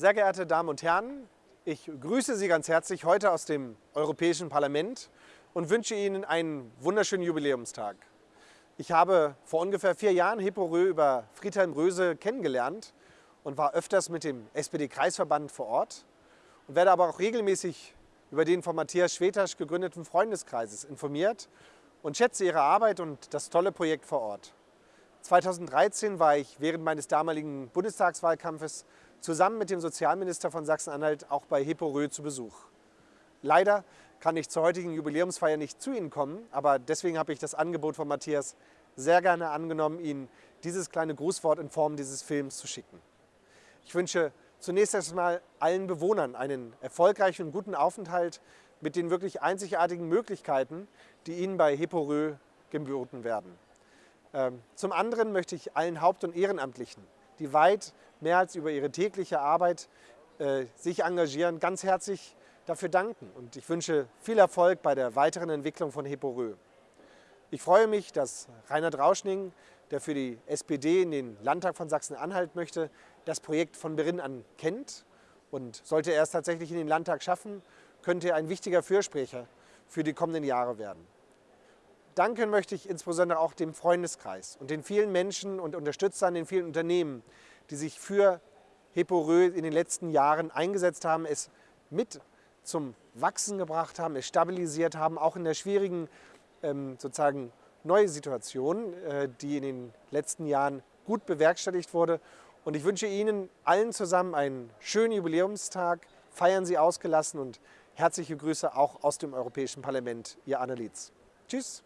Sehr geehrte Damen und Herren, ich grüße Sie ganz herzlich heute aus dem Europäischen Parlament und wünsche Ihnen einen wunderschönen Jubiläumstag. Ich habe vor ungefähr vier Jahren Hippo Rö über Friedhelm Röse kennengelernt und war öfters mit dem SPD-Kreisverband vor Ort und werde aber auch regelmäßig über den von Matthias Schwetasch gegründeten Freundeskreises informiert und schätze ihre Arbeit und das tolle Projekt vor Ort. 2013 war ich während meines damaligen Bundestagswahlkampfes zusammen mit dem Sozialminister von Sachsen-Anhalt auch bei Hippo Rö zu Besuch. Leider kann ich zur heutigen Jubiläumsfeier nicht zu Ihnen kommen, aber deswegen habe ich das Angebot von Matthias sehr gerne angenommen, Ihnen dieses kleine Grußwort in Form dieses Films zu schicken. Ich wünsche zunächst erstmal allen Bewohnern einen erfolgreichen und guten Aufenthalt mit den wirklich einzigartigen Möglichkeiten, die Ihnen bei Hipporö geboten werden. Ähm, zum anderen möchte ich allen Haupt- und Ehrenamtlichen, die weit mehr als über ihre tägliche Arbeit äh, sich engagieren, ganz herzlich dafür danken und ich wünsche viel Erfolg bei der weiteren Entwicklung von Hipporö. Ich freue mich, dass Reinhard Rauschning, der für die SPD in den Landtag von Sachsen-Anhalt möchte, das Projekt von Beginn an kennt und sollte er es tatsächlich in den Landtag schaffen, könnte er ein wichtiger Fürsprecher für die kommenden Jahre werden. Danken möchte ich insbesondere auch dem Freundeskreis und den vielen Menschen und Unterstützern, den vielen Unternehmen, die sich für Hipporö in den letzten Jahren eingesetzt haben, es mit zum Wachsen gebracht haben, es stabilisiert haben, auch in der schwierigen ähm, sozusagen neue Situation, äh, die in den letzten Jahren gut bewerkstelligt wurde. Und ich wünsche Ihnen allen zusammen einen schönen Jubiläumstag, feiern Sie ausgelassen und herzliche Grüße auch aus dem Europäischen Parlament, Ihr Annelies. Tschüss.